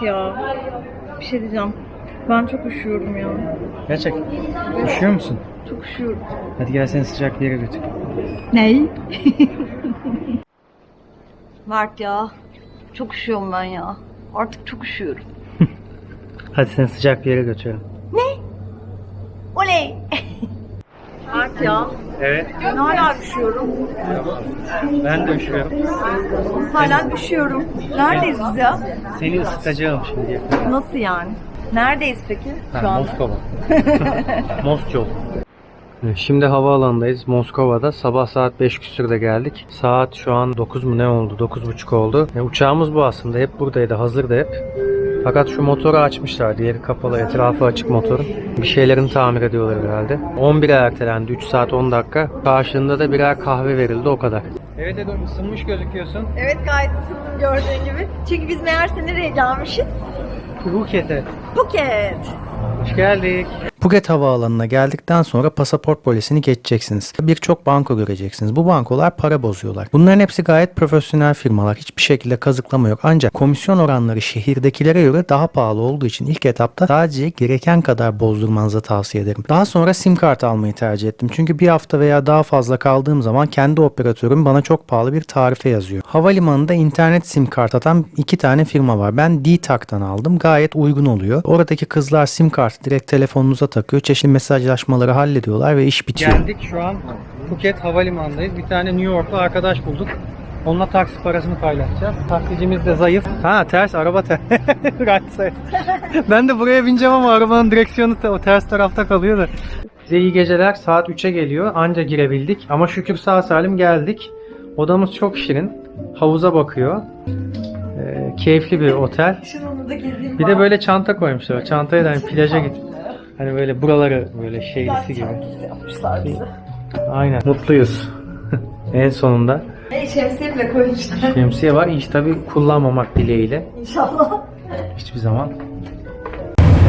Ya. Bir şey diyeceğim. Ben çok üşüyorum ya. Gerçek. Üşüyor musun? Çok üşüyorum. Hadi gel seni sıcak bir yere götür. Ney? Mert ya. Çok üşüyorum ben ya. Artık çok üşüyorum. Hadi seni sıcak bir yere götürelim. Oley! Mert ya. Evet. Ben hala üşüyorum. Ben de üşüyorum. Hala üşüyorum. Neredeyiz biz ya? Seni ısıtacağım şimdi. Nasıl yani? Neredeyiz peki? Şu Ha, anda. Moskova. Moskova. Şimdi havaalanındayız Moskova'da. Sabah saat 5 küsürde geldik. Saat şu an 9 mu ne oldu? 9.30 oldu. E, uçağımız bu aslında. Hep buradaydı. Hazırdı hep. Fakat şu motoru açmışlar. Diğeri kapalı. Etrafı açık motorun. Bir şeylerini tamir ediyorlar herhalde. 11'e ertelendi. 3 saat 10 dakika. Karşılığında da birer kahve verildi. O kadar. Evet Edo ısınmış gözüküyorsun. Evet gayet ısındım gördüğün gibi. Çünkü biz meğerse nereye gelmişiz? Phuket'e. Phuket. Hoş geldik. Phuket Havaalanı'na geldikten sonra pasaport polisini geçeceksiniz. Birçok banko göreceksiniz. Bu bankolar para bozuyorlar. Bunların hepsi gayet profesyonel firmalar. Hiçbir şekilde kazıklama yok. Ancak komisyon oranları şehirdekilere göre daha pahalı olduğu için ilk etapta sadece gereken kadar bozdurmanızı tavsiye ederim. Daha sonra sim kart almayı tercih ettim. Çünkü bir hafta veya daha fazla kaldığım zaman kendi operatörüm bana çok pahalı bir tarife yazıyor. Havalimanında internet sim kart atan iki tane firma var. Ben D-Tak'tan aldım. Gayet uygun oluyor. Oradaki kızlar sim kartı direkt telefonunuza takıyor. Çeşitli mesajlaşmaları hallediyorlar ve iş bitiyor. Geldik şu an Phuket Havalimanı'ndayız. Bir tane New Yorklu arkadaş bulduk. Onunla taksi parasını paylaşacağız. Taksicimiz de zayıf. Ha ters araba ters. ben de buraya bineceğim ama arabanın direksiyonu da o ters tarafta kalıyor da. Size iyi geceler. Saat 3'e geliyor. Anca girebildik. Ama şükür sağ salim geldik. Odamız çok şirin. Havuza bakıyor. Ee, keyifli bir otel. Bir de böyle çanta koymuşlar. Çantaya da hani plaja git. Hani böyle buraları böyle şeylisi gibi. yapmışlar bize. Aynen. Mutluyuz. en sonunda. Hey şemsiye bile koymuşlar. Şemsiye var. Hiç tabi kullanmamak dileğiyle. İnşallah. Hiçbir zaman.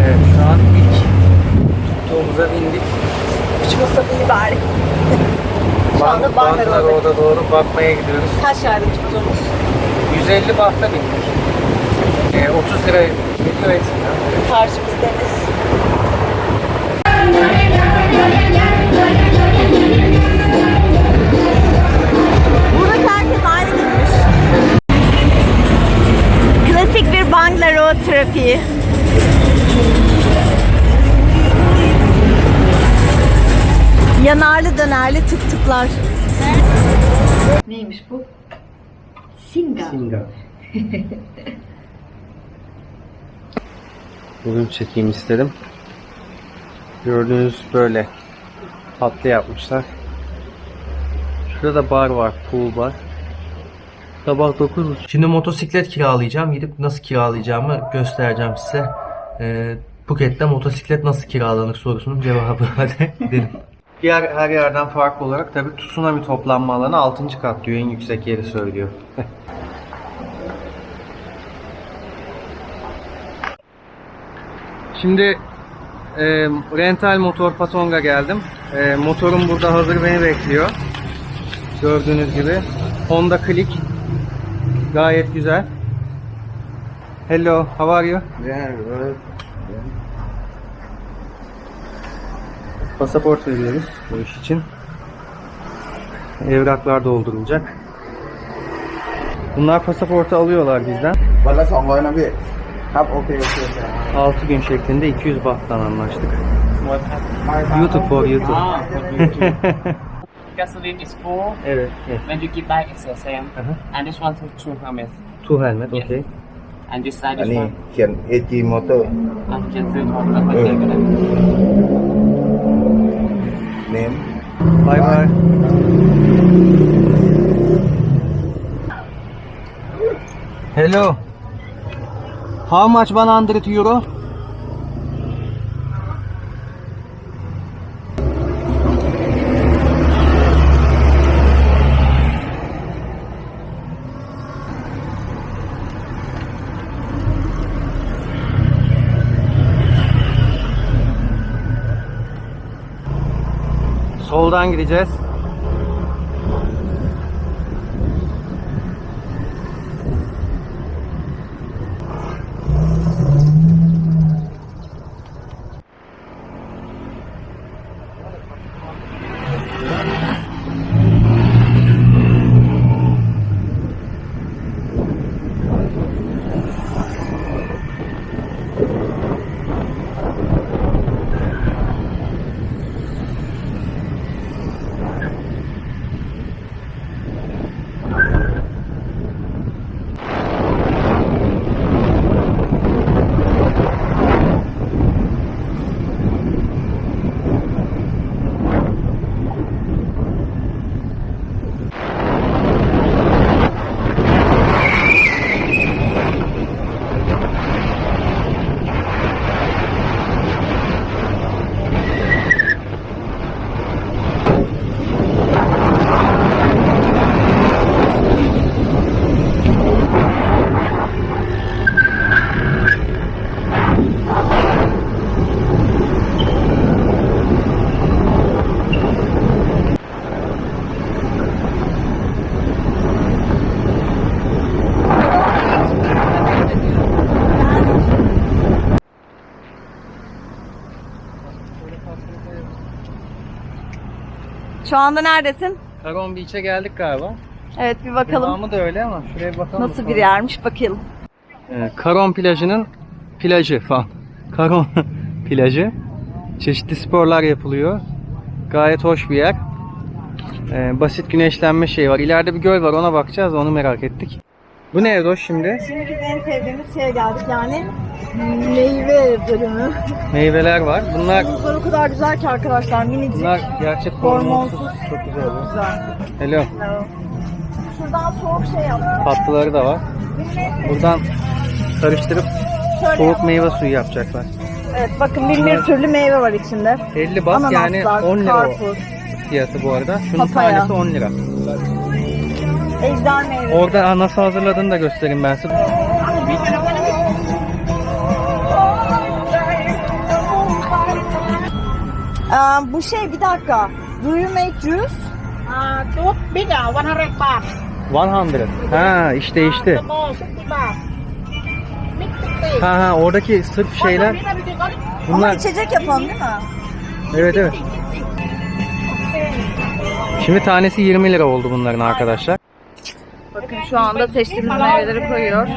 Evet şu an ilk tuttuğumuza bindik. Uçmasa iyi bari. Şu anda Bangalore. Bangalore doğru bakmaya gidiyoruz. Kaç yerde tuttuğumuz? 150 bahta bindik. Ee, 30 lira geliyor etsin. Karşımız deniz. Klasik bir Bangalore trafiği. Yanarlı dönerli tık tıklar. Neymiş bu? Singa. Singa. Bugün çekeyim istedim. Gördüğünüz böyle tatlı yapmışlar. Şurada da bar var, pool bar. Sabah 9.30. Şimdi motosiklet kiralayacağım. Gidip nasıl kiralayacağımı göstereceğim size. Ee, Phuket'te motosiklet nasıl kiralanır sorusunun cevabı. Hadi gidelim. Diğer her yerden farklı olarak tabii tsunami toplanma alanı 6. kat diyor. En yüksek yeri söylüyor. Şimdi e, rental motor patonga geldim. E, motorum burada hazır beni bekliyor. Gördüğünüz gibi. Honda Click. Gayet güzel. Hello, how are you? Yeah, good. Pasaport veriyoruz bu iş için. Evraklar doldurulacak. Bunlar pasaportu alıyorlar bizden. Vallahi sallayana bir ะ200นะพี่ครับโอเคโอเค 6 gün şeklinde 200 bahttan anlaştık. ไม่ครับ YouTube for YouTube. Ah, for YouTube. Gasoline is full. evet, evet. When you give back, it's the same. Uh-huh. And this one to two helmet. Two helmet, Yeah. okay. And this side อัน is นี้ one. เขียน AG Motor And you can do it on the Uh. uh. name Bye bye. Hello. How much 100 euro? Soldan gideceğiz. Şu anda neredesin? Karon Beach'e geldik galiba. Evet bir bakalım. Devamı da öyle ama şuraya bir bakalım. Nasıl bir yermiş bakalım. Ee, Karon plajının plajı falan. Karon plajı. Çeşitli sporlar yapılıyor. Gayet hoş bir yer. Ee, basit güneşlenme şeyi var. İleride bir göl var ona bakacağız onu merak ettik. Bu ne Erdoş şimdi? Şimdi biz en sevdiğimiz şeye geldik yani meyve bölümü. Meyveler var. Bunlar Muzlar o kadar güzel ki arkadaşlar minicik. bunlar gerçek Hormonsuz. hormonsuz. Çok güzel oluyor. Güzel. Hello. Şuradan soğuk şey yap. Tatlıları da var. Buradan karıştırıp Şöyle soğuk yap. meyve suyu yapacaklar. Evet bakın bin bir türlü meyve var içinde. 50 bas yani Ananaslar, 10 lira o karpuz, fiyatı bu arada. Şunun Papaya. tanesi 10 lira. Ejder meyvesi. Orada nasıl hazırladığını da göstereyim ben size. Aa, bu şey bir dakika. Do you make juice? Two big uh, 100 baht. 100. Ha işte işte. Small 60 baht. Big 60. Ha ha oradaki sırf şeyler Ama bunlar. içecek yapalım değil mi? Evet evet. Şimdi tanesi 20 lira oldu bunların arkadaşlar. Bakın şu anda seçtiğimiz meyveleri koyuyor.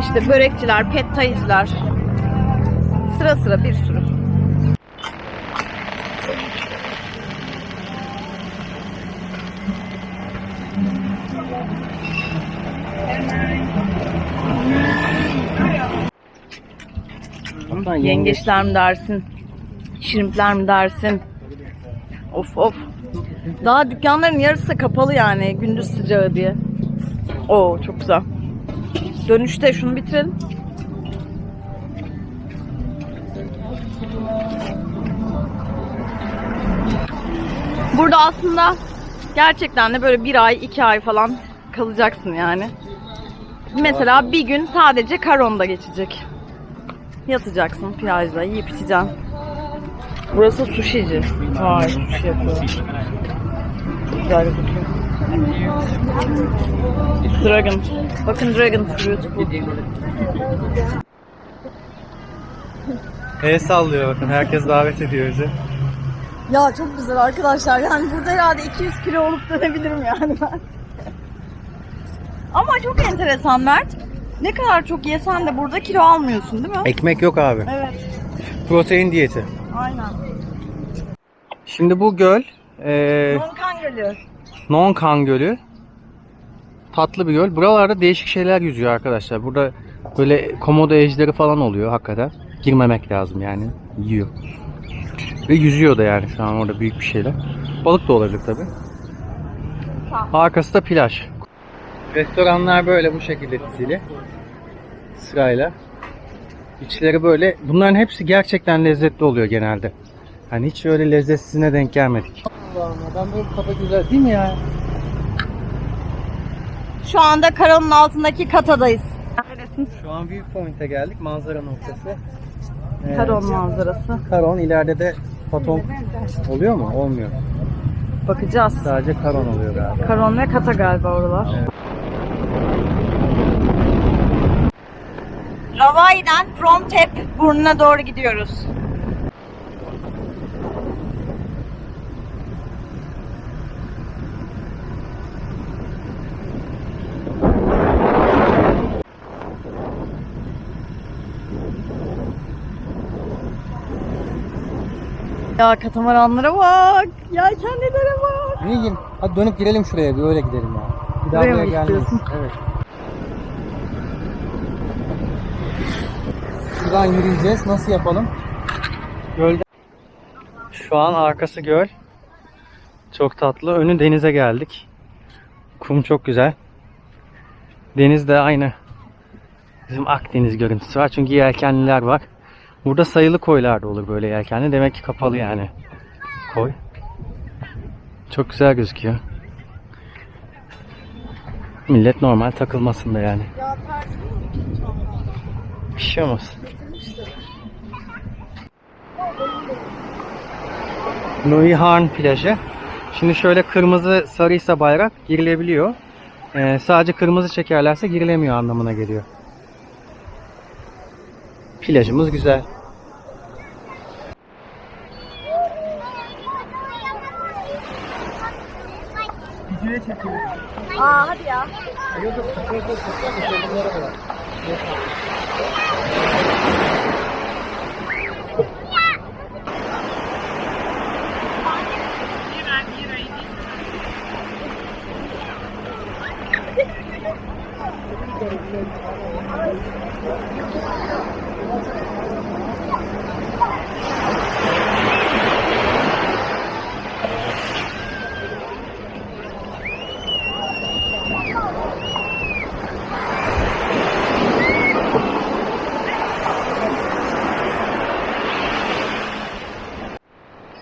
İşte börekçiler, pet. Sıra sıra bir sürü. Yengeçler mi dersin? Şirimpler mi dersin? Of of. Daha dükkanların yarısı kapalı yani gündüz sıcağı diye. Oo çok güzel. Dönüşte şunu bitirelim. Burada aslında gerçekten de böyle bir ay, iki ay falan kalacaksın yani. Mesela bir gün sadece Karon'da geçecek. Yatacaksın plajda, yiyip içeceksin. Burası sushici. Vay sushi yapıyor. Güzel gözüküyor. Dragon. Bakın Dragon Fruit bu. El sallıyor bakın herkes davet ediyor bizi. Ya çok güzel arkadaşlar. Yani burada herhalde 200 kilo olup dönebilirim yani ben. Ama çok enteresan Mert. Ne kadar çok yesen de burada kilo almıyorsun değil mi? Ekmek yok abi. Evet. Protein diyeti. Aynen. Şimdi bu göl e, Donkan Gölü. Nonkan Gölü. Tatlı bir göl. Buralarda değişik şeyler yüzüyor arkadaşlar. Burada böyle komodo ejderi falan oluyor hakikaten. Girmemek lazım yani. Yiyor. Ve yüzüyor da yani şu an orada büyük bir şeyler. Balık da olabilir tabi. Arkası da plaj. Restoranlar böyle bu şekilde dizili. Sırayla. İçleri böyle. Bunların hepsi gerçekten lezzetli oluyor genelde. Hani hiç öyle lezzetsizine denk gelmedik. Allah'ım adam böyle kafa güzel değil mi ya? Şu anda Karon'un altındaki katadayız. Neredesin? Şu an Viewpoint'e geldik. Manzara noktası. Ee, Karon manzarası. Karon ileride de Patong oluyor mu? Olmuyor. Bakacağız. Sadece Karon oluyor galiba. Karon ve Kata galiba oralar. Ravai'den Frontep burnuna doğru gidiyoruz. Ya katamaranlara bak. Yelkenlilere bak. Ne yiyeyim? Hadi dönüp girelim şuraya bir öyle gidelim ya. Bir daha Buraya buraya gelmeyiz. Evet. Şuradan yürüyeceğiz. Nasıl yapalım? Gölde. Şu an arkası göl. Çok tatlı. Önü denize geldik. Kum çok güzel. Deniz de aynı. Bizim Akdeniz görüntüsü var. Çünkü yelkenliler var. Burada sayılı koylar da olur böyle yelkenli. Demek ki kapalı yani. Koy. Çok güzel gözüküyor. Millet normal takılmasında yani. Bir şey olmaz. Nuihan plajı. Şimdi şöyle kırmızı sarıysa bayrak girilebiliyor. Ee, sadece kırmızı çekerlerse girilemiyor anlamına geliyor. Plajımız güzel. Aa hadi ya. Thank you.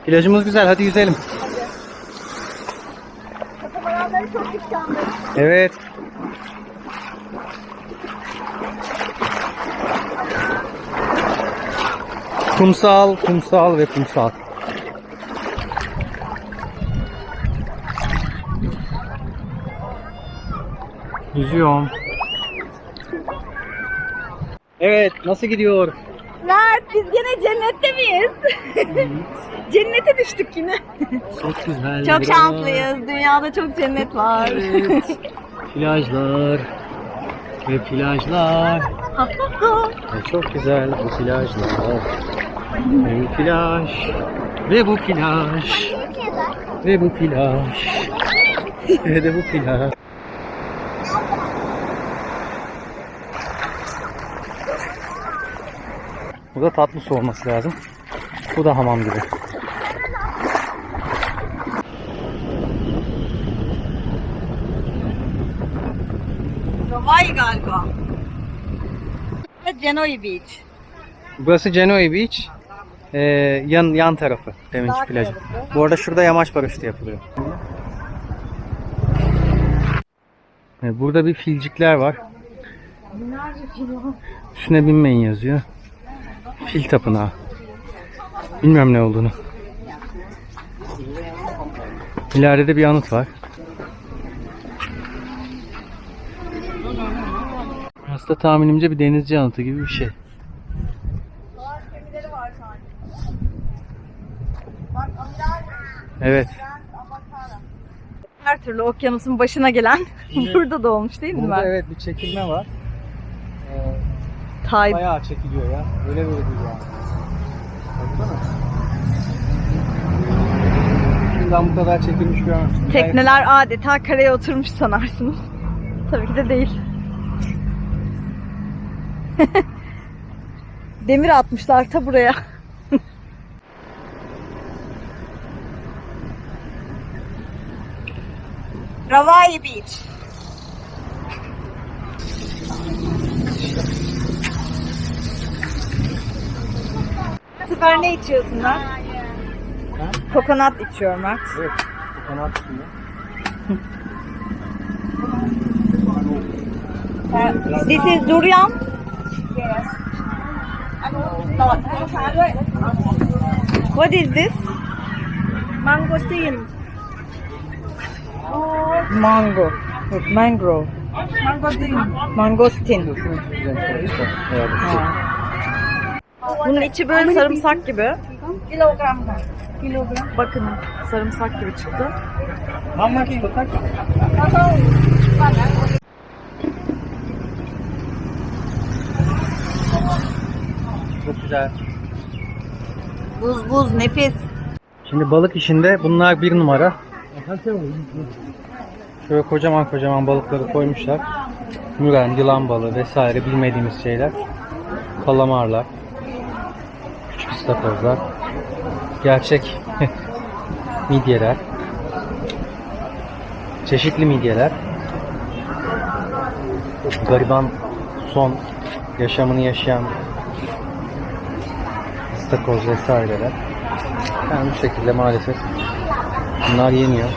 Plajımız güzel hadi yüzelim. Evet. Kumsal, kumsal ve kumsal. Yüzüyorum. Evet, nasıl gidiyor? Mert biz gene cennette miyiz? Cennete düştük yine. Çok güzel. Çok şanslıyız. Dünyada çok cennet var. Evet. Plajlar ve plajlar. Ve çok güzel bu plajlar. Ve bu plaj. Ve bu plaj. Ve bu plaj. Ve de bu plaj. Bu da tatlı su olması lazım. Bu da hamam gibi. Galiba. Genoa Beach. Burası Genoa Beach. Ee, yan yan tarafı deminki Sağ plajı. tarafı. Bu arada şurada yamaç paraşütü yapılıyor. Evet, burada bir filcikler var. Üstüne binmeyin yazıyor. Fil tapınağı. Bilmiyorum ne olduğunu. İleride de bir anıt var. Aslında tahminimce bir denizci anıtı gibi bir şey. Evet. Her türlü okyanusun başına gelen burada da olmuş değil mi Burada evet bir çekilme var. Ee, Tay bayağı çekiliyor ya. Öyle böyle değil yani. Baksana. Şuradan bu kadar çekilmiş görmemiştim. Tekneler adeta karaya oturmuş sanarsınız. Tabii ki de değil. Demir atmışlar ta buraya. Ravai Beach. Bu sefer ne içiyorsun lan? Kokonat içiyorum Mert. Evet. Kanat üstünde. This is durian. What is this? Mangosteen. Mango. Mangrove. Mangosteen. Evet. Bunun içi böyle sarımsak gibi. Kilogram. Kilogram. Bakın sarımsak gibi çıktı. Çok güzel. Buz buz nefis. Şimdi balık işinde bunlar bir numara. Şöyle kocaman kocaman balıkları koymuşlar. Müren, yılan balığı vesaire bilmediğimiz şeyler. Kalamarlar. Küçük istakozlar. Gerçek midyeler. Çeşitli midyeler. Gariban son yaşamını yaşayan istakoz vesaireler. Yani bu şekilde maalesef bunlar yeniyor.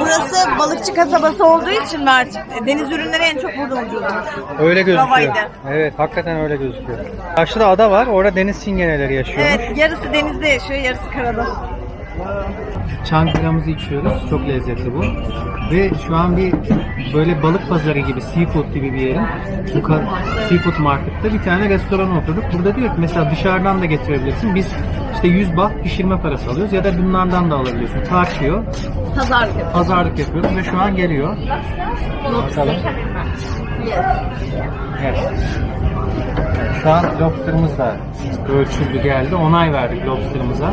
Burası balıkçı kasabası olduğu için Mert, deniz ürünleri en çok burada ucuzmuş. Öyle gözüküyor. Havaydı. Evet, hakikaten öyle gözüküyor. Karşıda ada var, orada deniz çingeneleri yaşıyormuş. Evet, yarısı denizde yaşıyor, yarısı karada. Çankıra'mızı içiyoruz. Çok lezzetli bu. Ve şu an bir böyle balık pazarı gibi, seafood gibi bir yerin bu ka- seafood markette bir tane restoran oturduk. Burada diyor ki mesela dışarıdan da getirebilirsin. Biz İşte 100 baht pişirme parası alıyoruz ya da bunlardan da alabiliyorsun. Tartıyor, Pazarlık yapıyoruz. pazarlık yapıyoruz ve şu an geliyor. Bakalım. Evet. Şu an lobsterımız da ölçüldü geldi. Onay verdik lobsterımıza.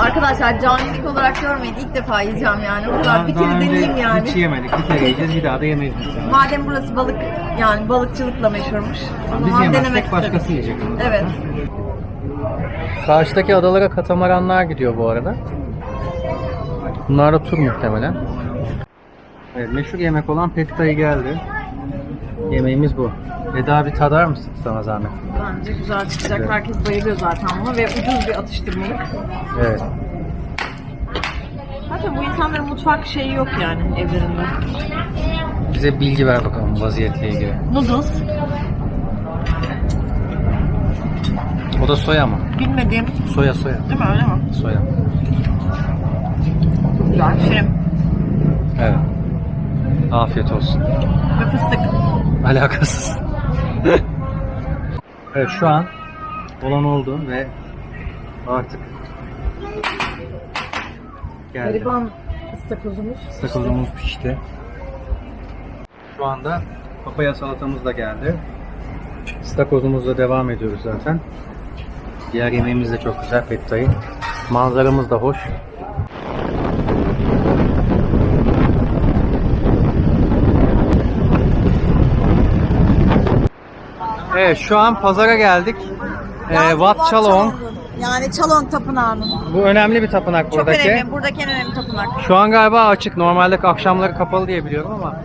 Arkadaşlar canilik olarak görmeyin. İlk defa yiyeceğim yani. O kadar bir Daha kere önce deneyeyim yani. Hiç yemedik. Bir kere yiyeceğiz. Bir daha da yemeyiz. muhtemelen. Madem burası balık yani balıkçılıkla meşhurmuş. O Biz zaman denemek yemezsek istedim. başkası yiyecek onu. Evet. Karşıdaki adalara katamaranlar gidiyor bu arada. Bunlar da tur muhtemelen. Evet, meşhur yemek olan Pekta'yı geldi. Yemeğimiz bu. Eda bir tadar mısın sana zahmet? Bence güzel çıkacak. Evet. Herkes bayılıyor zaten buna ve ucuz bir atıştırmalık. Evet. Zaten bu insanların mutfak şeyi yok yani evlerinde. Bize bilgi ver bakalım vaziyetle ilgili. Noodles. O da soya mı? Bilmediğim. Soya soya. Değil mi öyle mi? Soya. Güzel. Şirin. Evet. Afiyet olsun. Ve fıstık. Alakasız. evet şu an olan oldu ve artık geldi. Gariban ıstakozumuz. Sakozumuz pişti. Şu anda papaya salatamız da geldi. Stakozumuzla devam ediyoruz zaten. Diğer yemeğimiz de çok güzel pettayı. Manzaramız da hoş. Evet şu an pazara geldik. Ee, Wat Chalong. Yani Çalong Tapınağı'nın. Bu önemli bir tapınak Çok buradaki. önemli. Buradaki en önemli tapınak. Şu an galiba açık. Normalde akşamları kapalı diye biliyorum ama.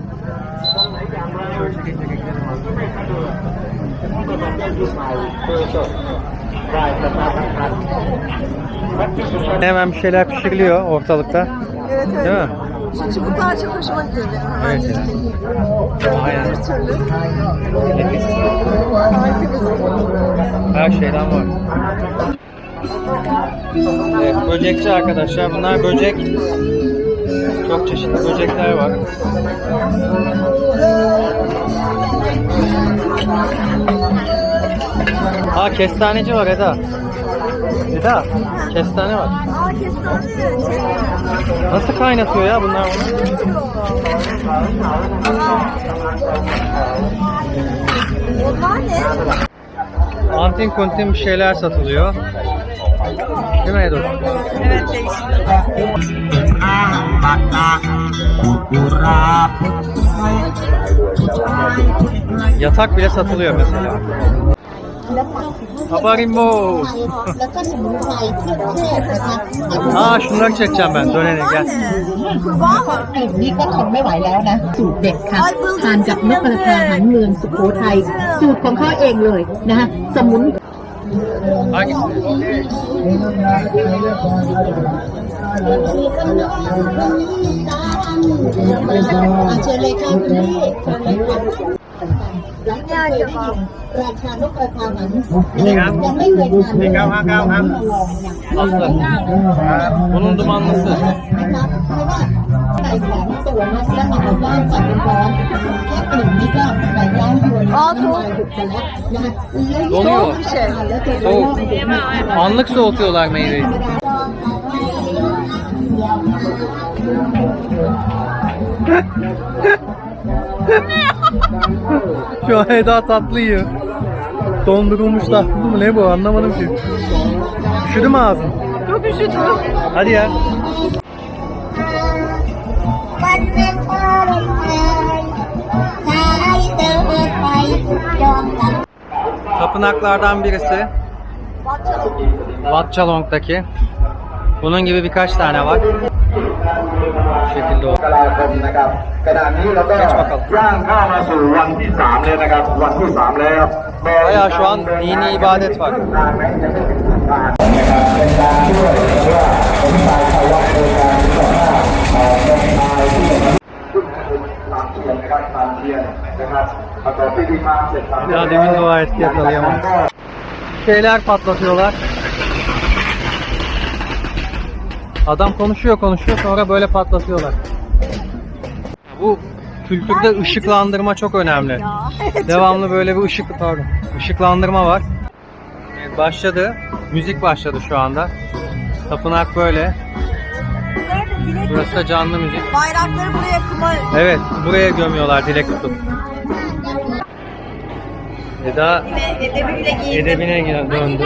Hemen bir şeyler pişiriliyor ortalıkta. Evet evet. Değil mi? Şu çubuklar çok hoşuma gidiyor benim. Evet. Aynen. Bir türlü. Her şeyden var. Evet, böcekçi arkadaşlar. Bunlar böcek. Çok çeşitli böcekler var. Aa kestaneci var Eda. Eda, kestane var. Aa kestane. Nasıl kaynatıyor ya bunlar bunu? Onlar ne? Antin kuntin bir şeyler satılıyor. Değil mi Edo? Evet. Yatak bile satılıyor mesela. Habarimbo. แล้วก็สมุนไพรที่เทศนะคะ Aa şunları çekeceğim ben. Dönene gel. Kurbağa mı? กลิ่นนี้ก็ทนไม่ไหวแล้วนะ สูตรเด็ดค่ะไอ้เพิ่งทานกับนกกระทาหางเมืองสุโขทัยสูตรของเขาเองเลยนะคะสมุน Hangisi? อา หลังจากเคยได้ยินราชานกกระทาหางยังไม่เคยทานเลย ครับครับครับ มาลองอย่าง Aslı. Bunun dumanlısı. นะคะเพราะว่าไก่แข็งตัวนะแล้วมาทำย่างใส่เป็นร้อนแค่กลิ่นนี้ก็ไก่ย่างยวน Aa, น้ำ soğuk. ลายหยุดไปแล้วนะคะแล้ว Donuyor. bir şey. แล้วตัว Soğuk. Anlık soğutuyorlar meyveyi. Şu an Eda tatlı yiyor. Dondurulmuş tatlı mı ne bu anlamadım ki. Üşüdü mü ağzın? Çok üşüdüm. Hadi ya. Tapınaklardan birisi. Wat Chalong'daki. Bunun gibi birkaç tane var. Bu şekilde oldu. กราคมนะครับขณะนี้เราก็ย่างเข้ามาสู่วันที่สามเลยนะครับ วันที่สามแล้ว Bayağı şu an dini ibadet var. นะครับเป็นการช่วยเพราะว่าผมตายภาวะโดยการที่บอกว่าเอ่อเป็นตายที่เป็นทางเทียนนะครับทางเทียนนะครับประกอบพิธีมาเสร็จทำ Ya demin dua etti yakalayamadım. Şeyler patlatıyorlar. Adam konuşuyor konuşuyor sonra böyle patlatıyorlar. Bu kültürde ışıklandırma çok önemli. Devamlı böyle bir ışık pardon. ışıklandırma var. başladı. Müzik başladı şu anda. Tapınak böyle. Burası da canlı müzik. Bayrakları buraya kuma Evet, buraya gömüyorlar dilek tutup. Eda giyindim. edebine döndü.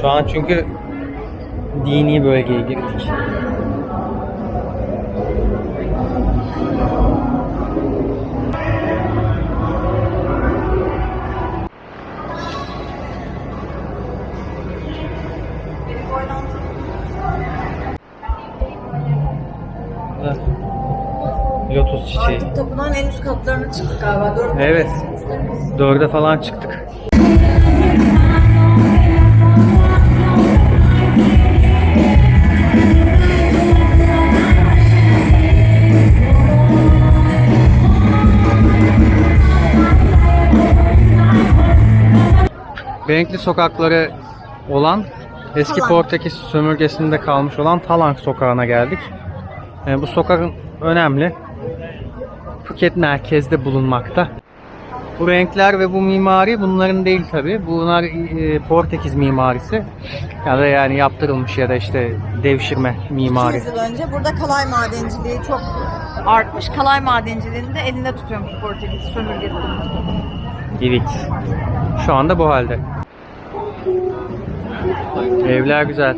Şu an çünkü dini bölgeye girdik. Lotus çiçeği. Tapınağın en üst katlarına çıktık galiba. Dört Evet. Dörde falan çıktık. Renkli sokakları olan eski Talank. Portekiz sömürgesinde kalmış olan Talank sokağına geldik. E, bu sokak önemli. Phuket merkezde bulunmakta. Bu renkler ve bu mimari bunların değil tabi. Bunlar e, Portekiz mimarisi. Ya da yani yaptırılmış ya da işte devşirme mimari. 200 yıl önce burada kalay madenciliği çok artmış. Kalay madenciliğini de elinde tutuyormuş Portekiz sömürgesi. Evet. Şu anda bu halde. Evler güzel.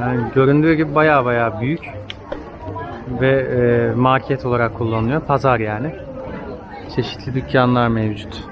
Yani göründüğü gibi baya baya büyük ve e, market olarak kullanılıyor. Pazar yani. Çeşitli dükkanlar mevcut.